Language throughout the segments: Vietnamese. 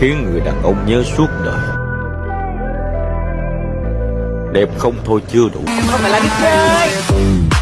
khiến người đàn ông nhớ suốt đời. Đẹp không thôi chưa đủ. Em không phải là đích chơi. Ừ.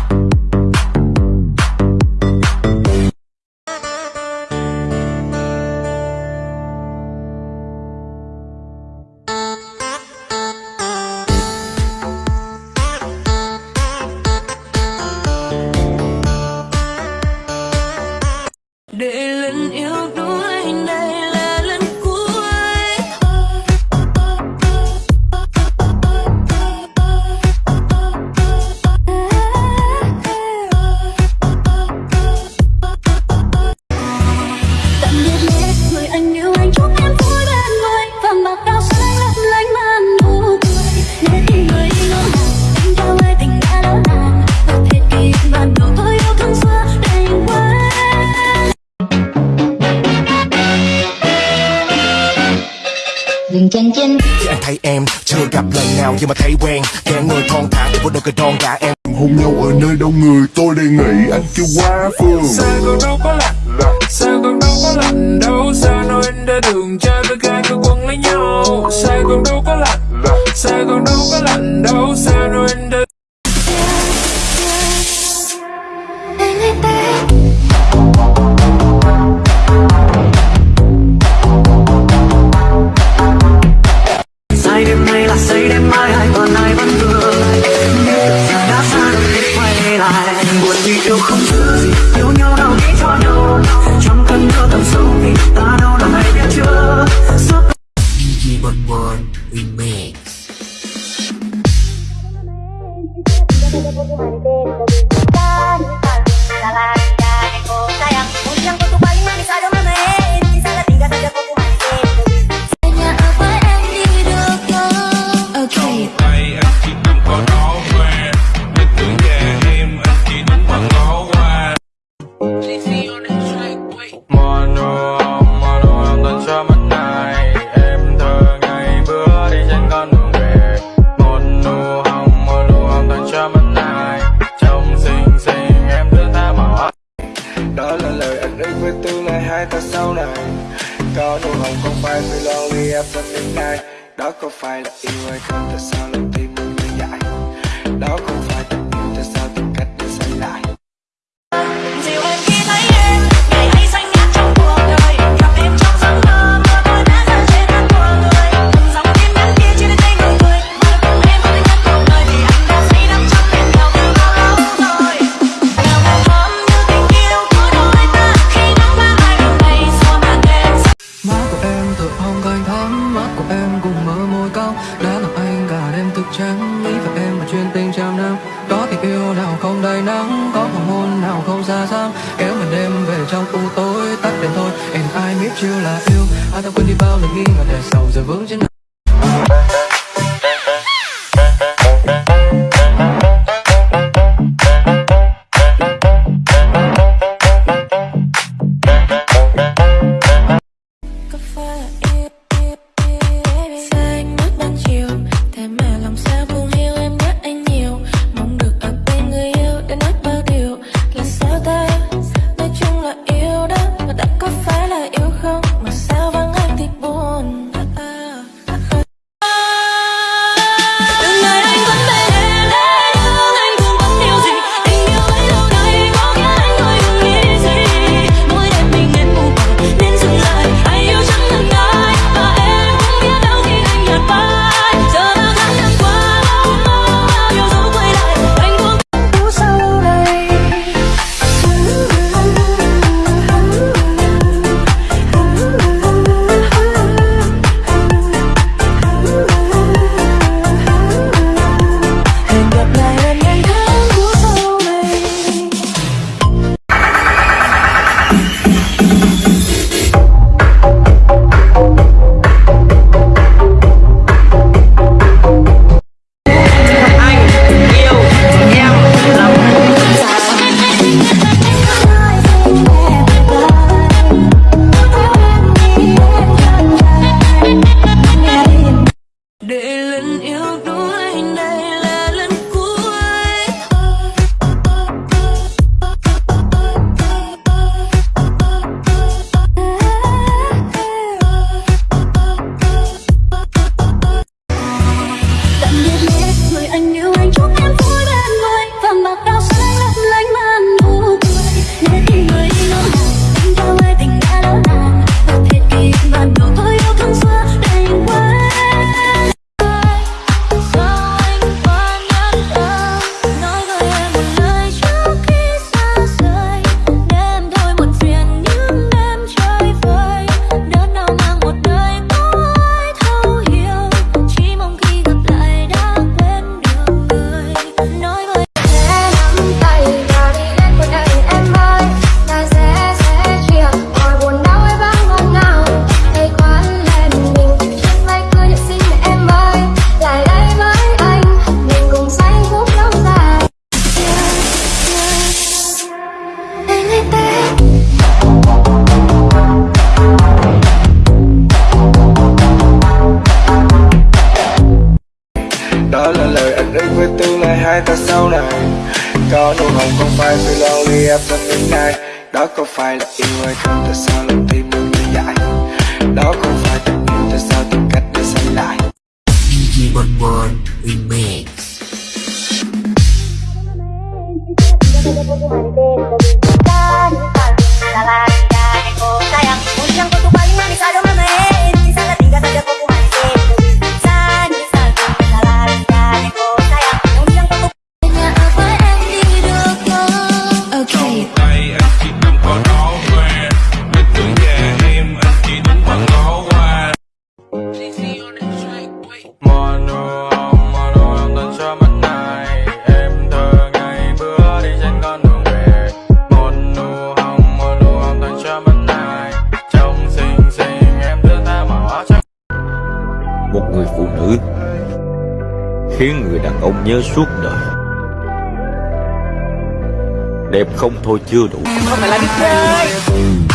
gặp lần nào nhưng mà thấy quen. Kẻ người thon thả với đôi cái đòn gà em hôn nhau ở nơi đông người tôi đề nghị anh kêu quá phương sao còn đâu có lạnh sao còn đâu có lạnh đâu. Sao nói anh đã đường trai với gái cứ quấn lấy nhau. Sao còn đâu có lạnh sao còn đâu có lạnh đâu. Sao nói trong tương lai. Đó có phải là yêu hay không? Tại sao lại tìm mình lại dại? Đó có trắng. Nghĩ và em một chuyên tình trăm năm. Có tình yêu nào không đầy nắng, có hoàng hôn nào không xa xăm kéo mình đêm về trong u tối, tắt đèn thôi. Em ai biết chưa là yêu? Ai ta quên đi bao lần nghi ngờ để sầu giờ vững trên định với tương lai hai ta sau này. Có nụ hồng không phải vì lonely em thân những ngày Đó có phải là yêu hay không? Tại sao lòng tim được như dại Đó không phải tình yêu tại sao tìm cách để xây lại. DJ Bon Bon Remix Sayang, Khiến người đàn ông nhớ suốt đời. Đẹp không thôi chưa đủ. Không phải là biết chơi.